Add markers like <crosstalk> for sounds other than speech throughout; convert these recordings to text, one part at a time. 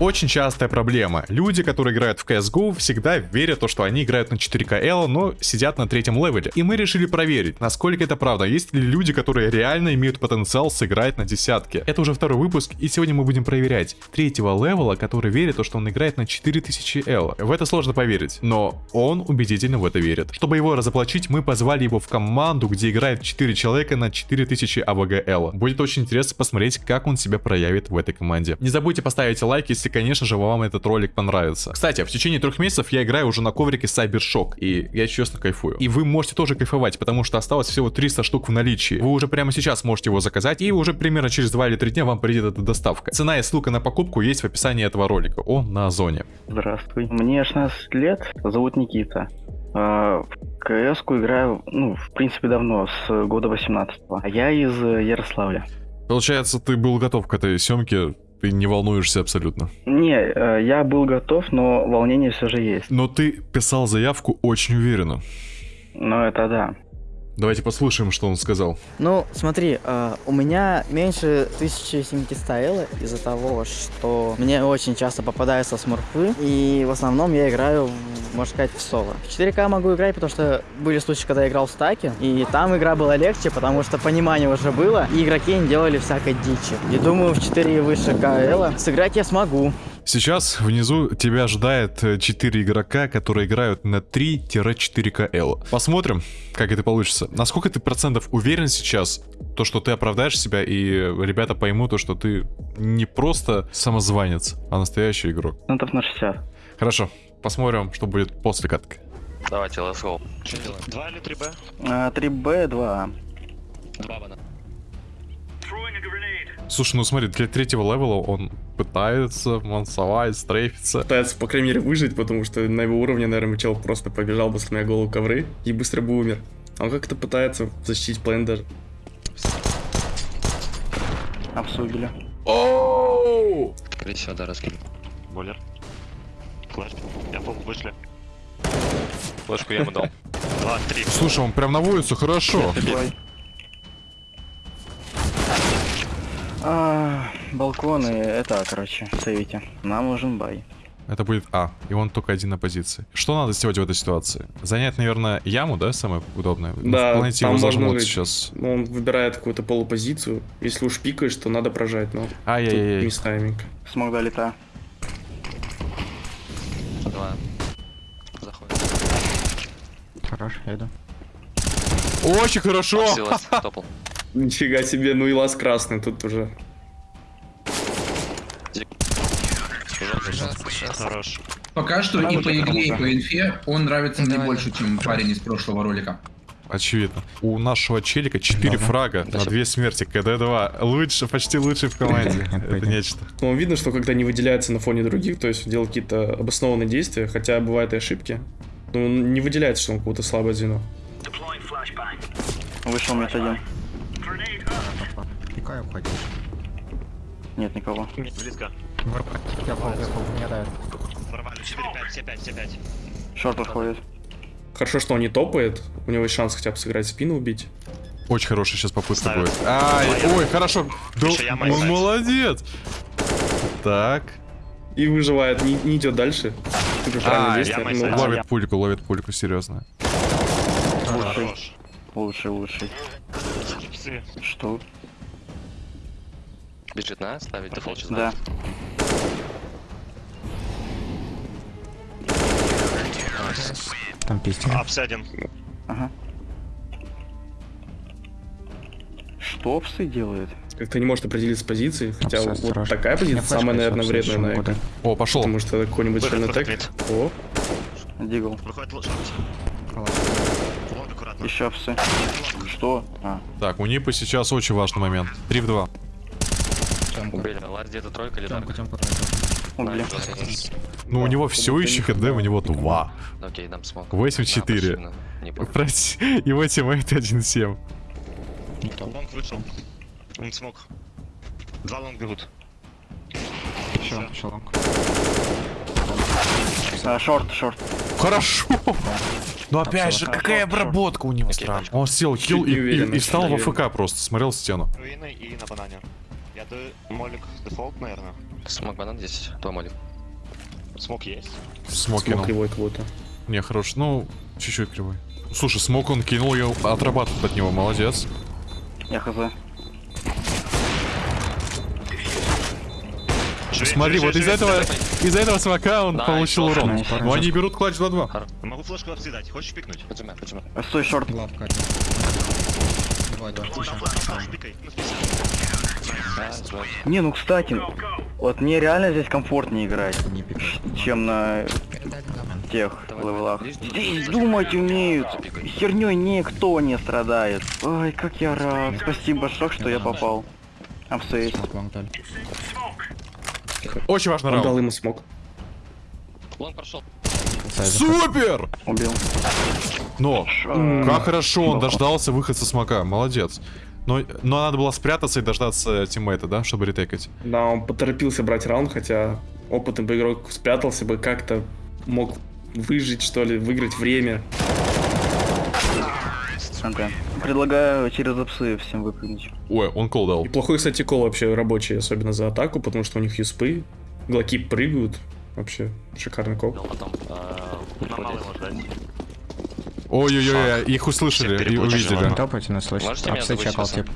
Очень частая проблема. Люди, которые играют в CSGO, всегда верят, то, что они играют на 4КЛ, но сидят на третьем левеле. И мы решили проверить, насколько это правда. Есть ли люди, которые реально имеют потенциал сыграть на десятке. Это уже второй выпуск, и сегодня мы будем проверять третьего левела, который верит, то, что он играет на 4000 эло. В это сложно поверить, но он убедительно в это верит. Чтобы его разоблачить, мы позвали его в команду, где играет 4 человека на 4000 эло. Будет очень интересно посмотреть, как он себя проявит в этой команде. Не забудьте поставить лайк, если конечно же, вам этот ролик понравится. Кстати, в течение трех месяцев я играю уже на коврике Cybershock, и я честно кайфую. И вы можете тоже кайфовать, потому что осталось всего 300 штук в наличии. Вы уже прямо сейчас можете его заказать, и уже примерно через 2 или 3 дня вам придет эта доставка. Цена и ссылка на покупку есть в описании этого ролика. Он на Озоне. Здравствуй. Мне 16 лет, зовут Никита. А, в кс играю, ну, в принципе, давно, с года 18 -го. А я из Ярославля. Получается, ты был готов к этой съемке ты не волнуешься абсолютно? Не, э, я был готов, но волнение все же есть. Но ты писал заявку очень уверенно. Ну, это да. Давайте послушаем, что он сказал. Ну, смотри, э, у меня меньше 1700 элла из-за того, что мне очень часто попадаются смурфы, и в основном я играю, можно сказать, в соло. В 4К могу играть, потому что были случаи, когда я играл в стаке, и там игра была легче, потому что понимание уже было, и игроки не делали всякой дичи. И думаю, в 4 и выше КЛ сыграть я смогу. Сейчас внизу тебя ожидает 4 э, игрока, которые играют на 3-4КЛ. Посмотрим, как это получится. Насколько ты процентов уверен сейчас, то, что ты оправдаешь себя, и ребята поймут то, что ты не просто самозванец, а настоящий игрок? Процентов на 60. Хорошо, посмотрим, что будет после катки. Давайте, let's go. Что делаем? 2 или 3Б? А, 3Б, 2 2 бана. Слушай, ну смотри, для третьего левела он пытается мансовать, стрейфиться. Пытается, по крайней мере, выжить, потому что на его уровне, наверное, чел просто побежал бы, сломя голову ковры и быстро бы умер. А он как-то пытается защитить план даже. Обсудили. Оу! Скорее всего, да, раскину. Болер. Флэш. Я пол вышли. Флешку я ему дал. <laughs> 2, 3. Слушай, он прям наводится хорошо. А, балконы, это, короче, сейвите. Нам нужен бай. Это будет А, и он только один на позиции. Что надо сделать в этой ситуации? Занять, наверное, яму, да, самое удобное? Да, ну, там можно зажмут жить. сейчас. Ну, он выбирает какую-то полупозицию. Если уж пикаешь, то надо прожать, но Ай-яй-яй. мисс тайминг. Смог долета. Два. Заходит. Хорош, я иду. Очень хорошо! Силас, <laughs> топал. Нифига себе, ну и лаз красный тут уже. Хорош. Пока что и по игре, и по инфе он нравится мне больше, чем парень из прошлого ролика. Очевидно. У нашего челика 4 фрага на 2 смерти. КД-2. Лучше, почти лучший в команде. <laughs> Это нечто. Но он видно, что когда не выделяется на фоне других, то есть делает какие-то обоснованные действия, хотя бывают и ошибки, но он не выделяется, что он какое-то слабое звено. Вышел мет Пикаю, уходи. Нет никого. Близко. Я пол, я пол, не дает. Нормально. 4, 5, все 5, все 5. Шорт подходит. Хорошо, что он не топает, у него есть шанс хотя бы сыграть спину, убить. Очень хорошая сейчас попытка будет. Ай, ой, хорошо. Да, он есть. молодец. Так. И выживает, не, не идет дальше. А, ну. Ловит пульку, ловит пульку, серьезно. Хорош. Лучший, лучший. Что? Бежит на, ставить дефолт сейчас. Да. Там пистик. Апс один. Ага. Что псы делает? Как-то не может определиться с позицией, хотя Абсолютно вот страшно. такая позиция самая, наверное, вредная на эко. О, пошел. Потому что какой-нибудь выход, тег. О, Дигл. Выходит аккуратно. Еще псы. Что? А. Так, у Нипа сейчас очень важный момент. 3 в 2. Убили. Лаз где-то тройка или дарк? Убили. Ну, у него все еще ХД, у него 2. Окей, дам смог. 8-4. Да, Не помню. Прости, его тиммейт 1-7. Лонг вышел. Он смог. Два лонг бегут. А, short, short. Хорошо. Ну опять же, какая обработка у него странная. Он сел, хил и, и- и встал в. AFK просто, смотрел стену. Руины и на банане. Это молик дефолт, наверное. Smoke банан здесь, два молик. Smoke есть. Smoke Smoke кинул. кривой будто. Не, хорош. Ну, чуть-чуть кривой. Слушай, smoke он кинул, я отрабатываю от него, молодец. Я хз. Смотри, живи, вот из живи, этого, из-за этого смока он получил урон. Но они берут клатч 2-2. Могу флешку обсидать. Хочешь пикнуть? Стой, шорт. Лавка. Двое, два. Не, ну кстати, вот мне реально здесь комфортнее играть, чем на тех левелах. Здесь думать умеют. Херней никто не страдает. Ой, как я рад. Спасибо, шок, что я попал. Upstairs. Очень важный Он дал раунд. ему smoke. Он прошел. Супер! Убил. Но, как хорошо он дождался выхода со смока, молодец. Но, но надо было спрятаться и дождаться тиммейта, да, чтобы ретейкать. Да, он поторопился брать раунд, хотя опытный бы игрок спрятался бы, как-то мог выжить, что ли, выиграть время. Ага. Предлагаю через апсы всем выпрыгнуть. Ой, он call дал. И плохой, кстати, call вообще рабочий, особенно за атаку, потому что у них юспы, глоки прыгают. Вообще, шикарный call. Потом а, На малый уходить. можно дать. Ой-ой-ой, их услышали и увидели. Топайте, нас слышит. Можете меня забыть тип.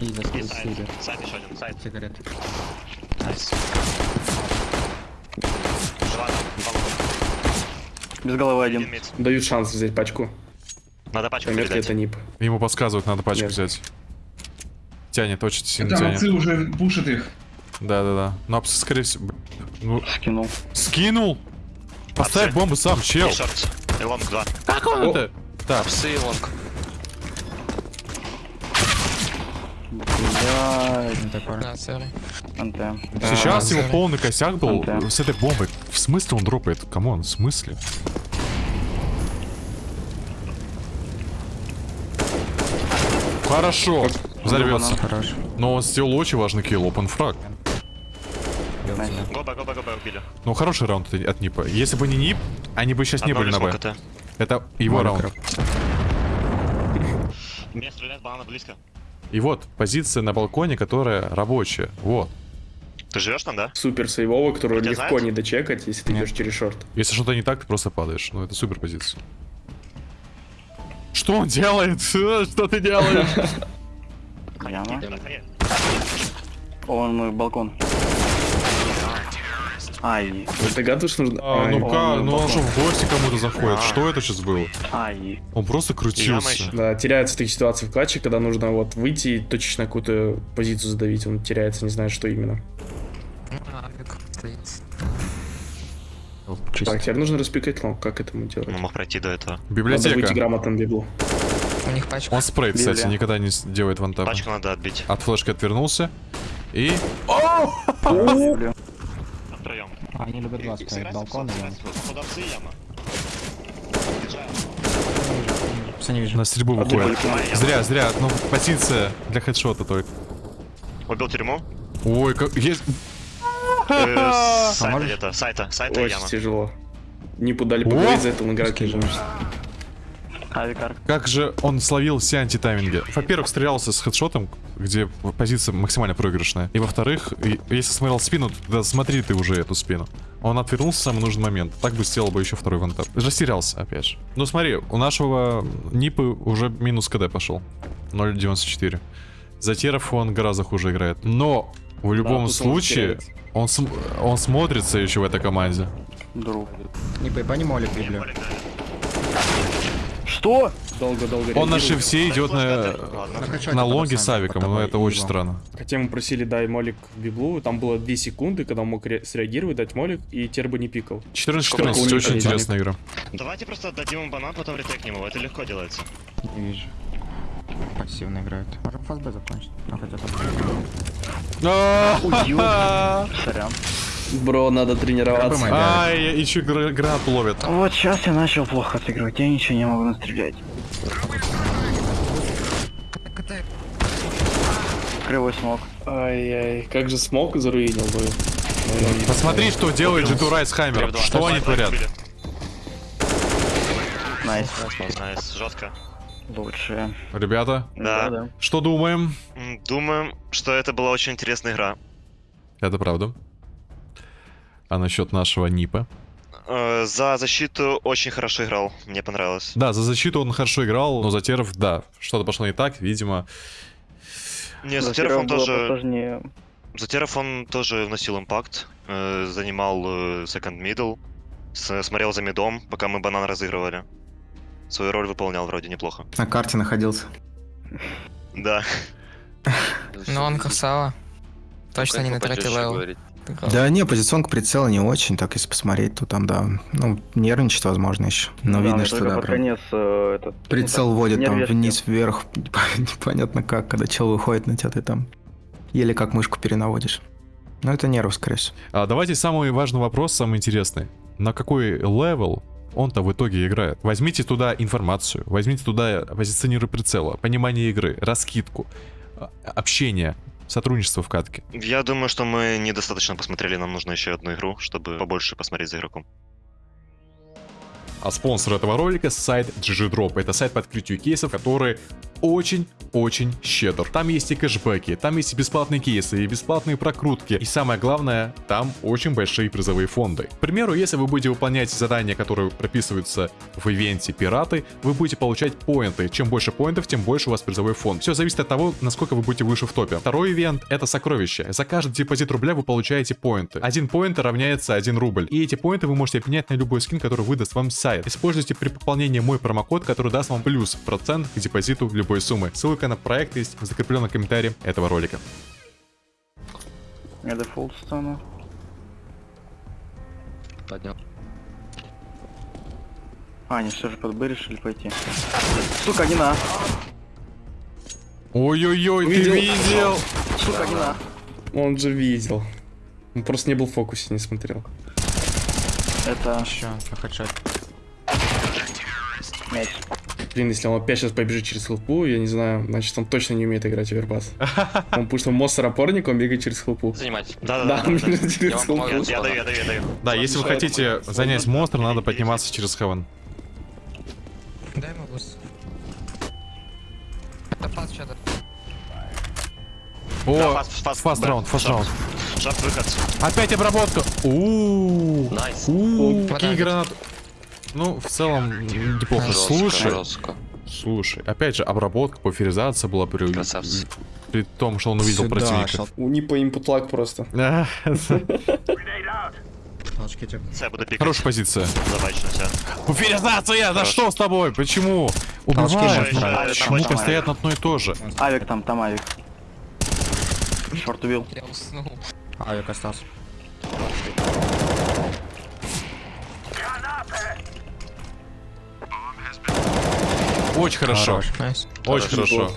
И И site. Site еще один. Сайт. Сигарет. Nice. Без головы Один. Дают шанс взять пачку. Надо пачку передать. это нип. Ему подсказывают, надо пачку Нет. взять. Тянет, очень сильно Там тянет. уже пушат их. Да-да-да. Но апсы, скорее всего... Ну, Скинул. скинул! Поставь бомбу сам, чел! Шорт. И лонг 2. Как он это? Так, Псы и лонг. Такое. антем. сейчас да. его полный косяк был с этой бомбой. В смысле он дропает? Come on, в смысле? Хорошо, взорвется. Хорош. Но он сделал очень важный kill, open frag. Гоба, гоба, гоба убили. Ну, хороший раунд от- Нипа. Если бы не Нип, они бы сейчас не Одно были на Б. это. Это его Молик раунд. рэп. Меня стреляет банана близко. И вот, позиция на балконе, которая рабочая. Вот. Ты живешь там, да? Супер сейвовый, которую Тебя легко знают? не дочекать, если ты Нет. идешь через шорт. Если что-то не так, ты просто падаешь. Ну, это супер позиция. Что он делает? <laughs> Что ты делаешь? Коне. Он мой балкон. Ай, Ты догадываешься, нужно... А, Ай, ну ка, он ну что, в гости кому-то заходит? Что это сейчас было? ай. Он просто крутился. Да, теряются такие ситуации в клатче, когда нужно вот выйти и точечно какую-то позицию задавить. Он теряется, не знает, что именно. Чисто. Так, теперь нужно распикать long. Как этому делать? Он мог пройти до этого. Надо выйти Библиотека. грамотным библу. У них пачка. Он спрей, кстати, Библия. никогда не делает one tap. Пачку надо отбить. От флешки отвернулся. И... Они любят два ставить. Балкон и long. Походу апсы и яма. Апсы не вижу. на стрельбу выходит. Зря, зря. Ну, позиция для хедшота только. Убил тюрьму. Ой, как... есть- Э, <laughs> Сайта где-то. Сайта. Сайта Очень яма. тяжело. Не подали поговорить, за это он играть не Скажи. может. Авикар. Как же он словил все антитайминги? Во-первых, стрелялся с хедшотом, где позиция максимально проигрышная. И во-вторых, если смотрел спину, то смотри ты уже эту спину. Он отвернулся в самый нужный момент. Так бы сделал бы еще второй вантап. Растерялся, опять же. Ну смотри, у нашего Нипы уже минус КД пошел. 0.94. За теров он гораздо хуже играет. Но в любом он случае, он, см- он смотрится еще в этой команде. Друг. Не. Молик, да. Что? Долго-долго Он на реагирует. шифте идет на, Ладно. На лонге с авиком, но тобой это очень странно. Хотя мы просили дай молик в библу, там было 2 секунды, когда он мог ре- среагировать, дать молик, и тер бы не пикал. 14-14, Сколько очень интересная игра. Давайте просто отдадим ему банан, потом ретекнем его. Это легко делается. Не вижу. Пассивно играют. Можем фастб закончить. Ну хотя ёп. <laughs> Сорян. Бро, надо тренироваться. Пробуй, Ай, еще гра- гранат ловит. Вот сейчас я начал плохо отыгрывать, я ничего не могу настрелять. Кривой смог. Ай-яй, как же смог заруинил бы. Посмотри, что делает G2 Rise Hammer. Три-два. Что они творят? Nice. Nice, жестко. Лучшие. Ребята, Да. да. что думаем? Думаем, что это была очень интересная игра. Это правда. А насчет нашего Нипа? Э, За защиту очень хорошо играл, мне понравилось. Да, за защиту он хорошо играл, но за теров, да, что-то пошло не так, видимо. Не, за За Теров он тоже... посложнее. За Теров он тоже вносил impact, э, занимал э, second middle, смотрел за мидом, пока мы банан разыгрывали. Свою роль выполнял вроде неплохо. На карте находился. Да. Но он красава. Точно не на третий level. Да не, позиционка прицела не очень, так если посмотреть, то там, да, ну, нервничает, возможно, еще. Но Да, видно, но что да, под прям конец э, этот... прицел ну, вводит там нервишки. вниз, вверх, <laughs> непонятно как, когда чел выходит на тебя, ты там еле как мышку перенаводишь. Но это нервы, скорее всего. А давайте самый важный вопрос, самый интересный. На какой level он-то в итоге играет? Возьмите туда информацию, возьмите туда позиционку прицела, понимание игры, раскидку, а- общение, сотрудничество в катке. Я думаю, что мы недостаточно посмотрели, нам нужно еще одну игру, чтобы побольше посмотреть за игроком. А спонсор этого ролика сайт GGDrop. Это сайт по открытию кейсов, который очень-очень щедр. Там есть и кэшбэки, там есть и бесплатные кейсы, и бесплатные прокрутки. И самое главное, там очень большие призовые фонды. К примеру, если вы будете выполнять задания, которые прописываются в ивенте пираты, вы будете получать поинты. Чем больше поинтов, тем больше у вас призовой фонд. Все зависит от того, насколько вы будете выше в топе. Второй ивент — это сокровище. За каждый депозит рубля вы получаете поинты. Один поинт равняется 1 рубль. И эти поинты вы можете обменять на любой скин, который выдаст вам сайт. Используйте при пополнении мой промокод, который даст вам плюс процент к депозиту любой суммы. Ссылка на проект есть в закрепленном комментарии этого ролика. Я дефолт стану. Поднял. А, они все же под Б решили пойти. Сука, не на. Ой-ой-ой, ты Видел? Сука, не на. Он же видел. Он просто не был в фокусе, не смотрел. Это Еще, хедшот. мяч. Блин, если он опять сейчас побежит через хлопу, я не знаю, значит он точно не умеет играть в Оверпас. <laughs> Он потому что монстр опорник, он бегает через хлопу. Занимать. Да, Да-да-да. он бежит Я через вам хлопу. помогу. Я даю, я даю, я даю. Да, если вы хотите занять монстр, надо подниматься через хевен. Дай ему буст. Это пас что-то. Да, О, фаст- фаст- фаст да, раунд, фаст раунд. Шорт выход. Опять обработка. У Найс. какие Хватает. гранаты. Ну, в целом, неплохо. Жестко, Слушай, жестко. слушай, опять же, обработка, буферизация была при, Красавцы. при том, что он увидел Сюда, противника. шел. У просто. <laughs> Типа. Я буду пикать. Хорошая позиция. Буферизация! Да что с тобой? Почему? Убиваешь. Почему постоянно одно и то же? Авик там, там авик. Шорт убил. Я уснул. Авик остался. Очень хорошо. Хорош. Nice. Очень хорошо.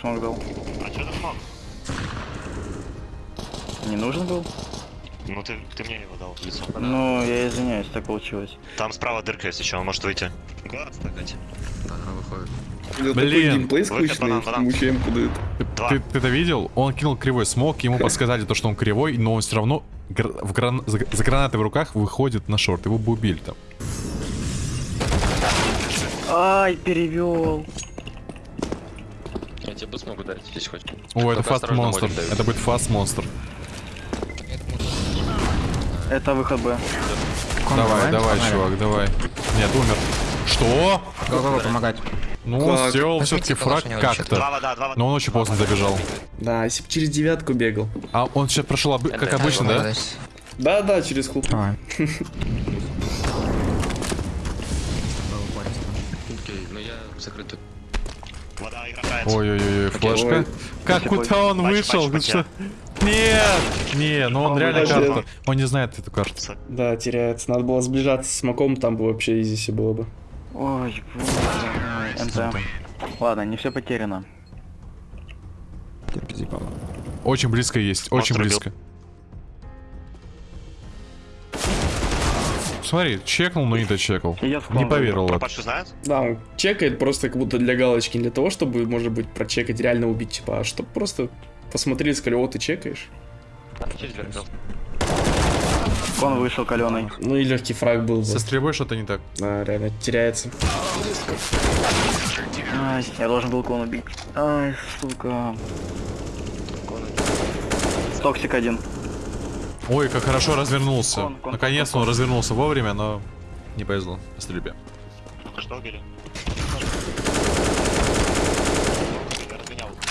Smoke дал. А что ты смог? Не нужен был? Ну ты, ты мне его дал в лицо. Ну, я извиняюсь, так получилось. Там справа дырка есть еще, он может выйти. Глаз стакать. Блин. Блин. геймплей скучный, дают. Два. Ты, ты это видел? Он кинул кривой smoke, ему подсказали то, что он кривой, но он все равно гр- в гран- за, за гранатой в руках выходит на short. Его бы убили там. Ай, перевел. Я тебе boost могу дать, если хочешь. О, это fast монстр. Это будет fast монстр. Это выход Б. Давай, давай, чувак, давай. Нет, умер. Что? Go-go-go, помогать. Ну, он Как? сделал все-таки фраг как-то. Но он очень поздно добежал. Да, если бы через девятку бегал. А он сейчас прошел как обычно, да? Да, да, через. Давай. <laughs> играет. Ой-ой-ой, флешка. Ой. Как куда он Пач, вышел? пач? Нет! Не, ну он Он реально карту. Он не знает эту карту. Да, теряется. Надо было сближаться с Маком, там бы вообще изи было бы. Ой, боже мой. НТ. Ладно, не все потеряно. Очень близко есть, очень близко. Смотри, чекнул, но не дочекал. И я Не клон поверил. Пашу знает? Да, он чекает просто как будто для галочки, не для того, чтобы, может быть, прочекать, реально убить, типа, а чтобы просто посмотрели, сказали, о, ты чекаешь. Кон вышел каленый. Ну и легкий фраг был бы. Со стрельбой что-то не так. Да, реально теряется. Ай, я должен был con убить. Ай, сука. Toxic один. Ой, как хорошо развернулся. Con, con, Наконец-то con, он развернулся вовремя, но не повезло по стрельбе.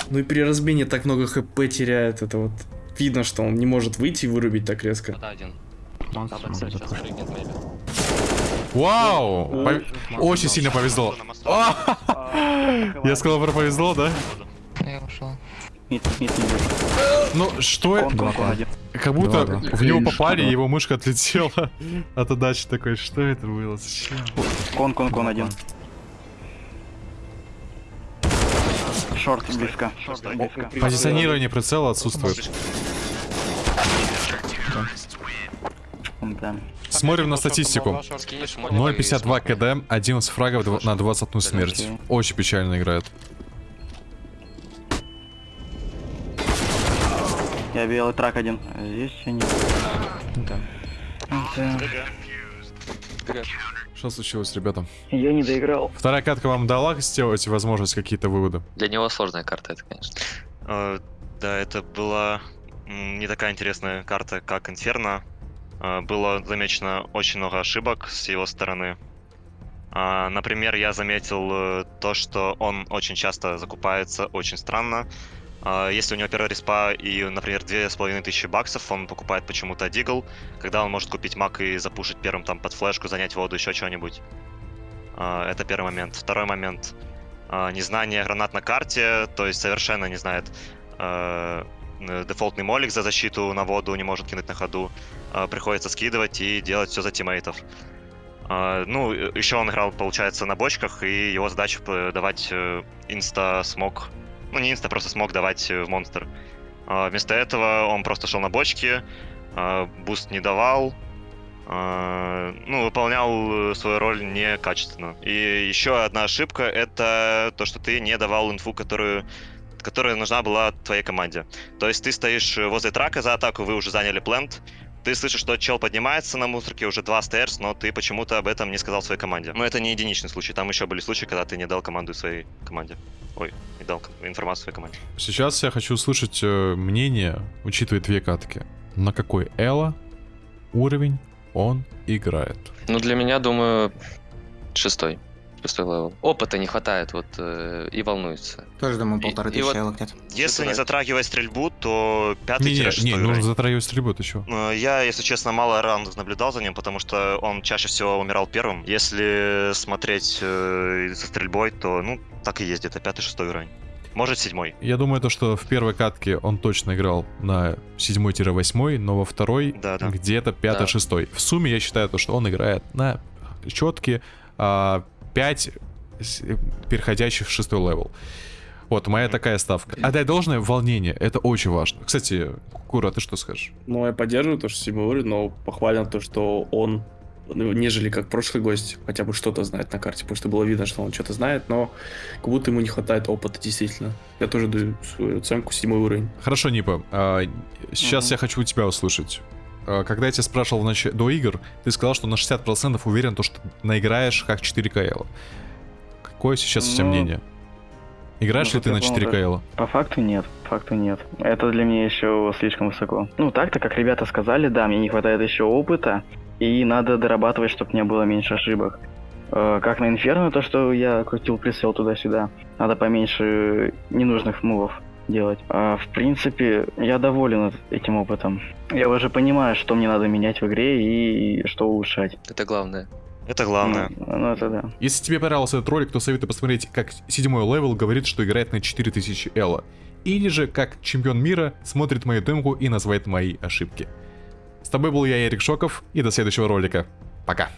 Ну и при размене так много HP теряет. Это вот видно, что он не может выйти и вырубить так резко. Вау! Пов- Очень сильно повезло. <laughs> Я сказал про повезло, да? Я ушел. Мид, мид, мид. Ну, что это? один. Как будто Два, да. в него попали, и его мышка отлетела от отдачи такой. Что это было? Зачем? Кон, кон, кон один. Шорт близко. Шорт близко. Позиционирование прицела отсутствует. Да. Смотрим на статистику. Скинешь 0.52 КД, 11 фрагов дв- на 21 смерть. Очень печально играет. Я белый трак один. Здесь еще нет. Да. Да. Что случилось, ребята? Я не доиграл. Вторая катка вам дала сделать возможность какие-то выводы? Для него сложная карта это, конечно. Э, Да, это была не такая интересная карта, как Инферно. Э, Было замечено очень много ошибок с его стороны. А, Например, я заметил э, то, что он очень часто закупается очень странно. А, Если у него первая респа и, например, две с половиной тысячи баксов, он покупает почему-то Дигл, когда он может купить мак и запушить первым там под флешку, занять воду, еще что-нибудь. А, Это первый момент. Второй момент. А, Незнание гранат на карте, то есть совершенно не знает дефолтный молик за защиту на воду, не может кинуть на ходу. Приходится скидывать и делать все за teammate ов. Ну, еще он играл, получается, на бочках, и его задача давать э, insta-smoke. Ну, не insta, просто smoke давать э, в монстр. А, Вместо этого он просто шел на бочки, а, boost не давал, а, ну, выполнял э, свою роль некачественно. И еще одна ошибка — это то, что ты не давал инфу, которую которая нужна была твоей команде. То есть ты стоишь э, возле трака за атаку, вы уже заняли плент, ты слышишь, что чел поднимается на мусорке, уже два стейрс, но ты почему-то об этом не сказал своей команде. Но это не единичный случай, там еще были случаи, когда ты не дал команду своей команде. Ой, не дал информацию своей команде. Сейчас я хочу услышать э, мнение, учитывая две катки. На какой Элла уровень он играет? Ну, для меня, думаю, шестой. Шестой level. Опыта не хватает, вот, э, и волнуется. Тоже, думаю, И- полторы и тысячи вот- элок где-то. Если не затрагивать стрельбу, то пятый не, шестой не, нужно затрагивать стрельбу, ты чё? Э, Я, если честно, мало раундов наблюдал за ним, потому что он чаще всего умирал первым. Если смотреть э, со стрельбой, то, ну, так и есть, где-то пятый-шестой уровень. Может, седьмой. Я думаю, то, что в первой катке он точно играл на 7-8, но во второй Да-да. где-то 5-6. В сумме я считаю то, что он играет на четкие 5 переходящих в шестой level. Вот, моя такая ставка. Отдай должное волнение, это очень важно. Кстати, Кура, ты что скажешь? Ну, я поддерживаю то, что седьмой уровень, но похвален то, что он, ну, нежели как прошлый гость, хотя бы что-то знает на карте, потому что было видно, что он что-то знает, но как будто ему не хватает опыта, действительно. Я тоже даю свою оценку седьмой уровень. Хорошо, Нипа, а, сейчас Мгм. я хочу у тебя услышать. А, Когда я тебя спрашивал нач- до игр, ты сказал, что на 60% уверен, то, что наиграешь как 4 КЛ. Какое сейчас у тебя Ну, мнение? Играешь ну, ли ты на как я 4 понял, КЛ? По факту нет, по факту нет. Это для меня еще слишком высоко. Ну так-то, как ребята сказали, да, мне не хватает еще опыта, и надо дорабатывать, чтобы не было меньше ошибок. Э, Как на Инферно, то, что я крутил прицел туда-сюда, надо поменьше ненужных мувов делать. А в принципе, я доволен этим опытом. Я уже понимаю, что мне надо менять в игре и что улучшать. Это главное. Это главное. Ну, ну, это да. Если тебе понравился этот ролик, то советую посмотреть, как седьмой level говорит, что играет на 4000 эло. Или же, как чемпион мира смотрит мою демку и называет мои ошибки. С тобой был я, Эрик Шоков, и до следующего ролика. Пока.